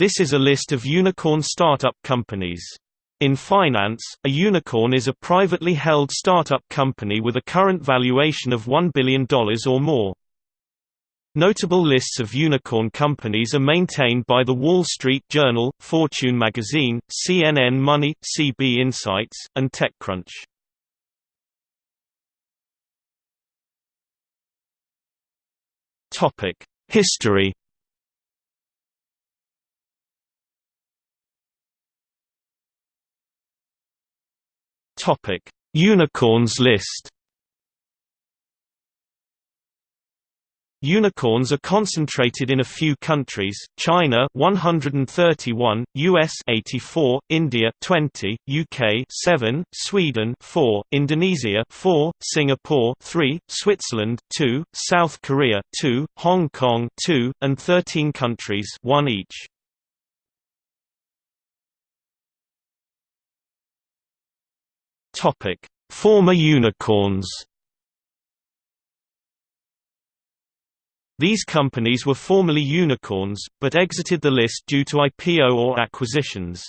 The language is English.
This is a list of unicorn startup companies. In finance, a unicorn is a privately held startup company with a current valuation of $1 billion or more. Notable lists of unicorn companies are maintained by The Wall Street Journal, Fortune magazine, CNN Money, CB Insights, and TechCrunch. History Topic: Unicorns list. Unicorns are concentrated in a few countries: China 131, US 84, India 20, UK 7, Sweden 4, Indonesia 4, Singapore 3, Switzerland 2, South Korea 2, Hong Kong 2, and 13 countries, one each. Topic: Former unicorns. These companies were formerly unicorns, but exited the list due to IPO or acquisitions.